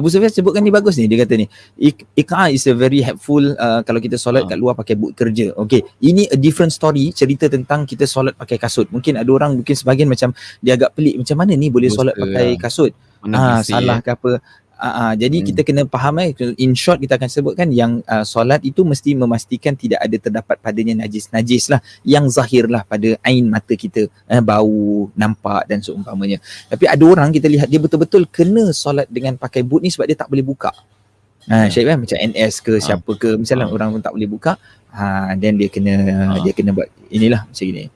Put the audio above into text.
Abu Sufyan sebutkan ni bagus ni dia kata ni Ik- Iqa is a very helpful uh, kalau kita solat Ha. kat luar pakai boot kerja okay ini a different story cerita tentang kita solat pakai kasut mungkin ada orang mungkin sebahagian macam dia agak pelik macam mana ni boleh solat Dosa pakai lah. kasut ah bersih, salah eh. ke apa Ah, ah, jadi Hmm. kita kena faham eh. In short kita akan sebutkan yang uh, solat itu mesti memastikan tidak ada terdapat padanya najis-najis lah. Yang zahir lah pada ain mata kita. Eh, bau nampak dan seumpamanya. Tapi ada orang kita lihat dia betul-betul kena solat dengan pakai boot ni sebab dia tak boleh buka. Ha. Syed kan? Macam NS ke siapa ke misalnya Ha. orang pun tak boleh buka. Ha then dia kena Ha. dia kena buat inilah macam gini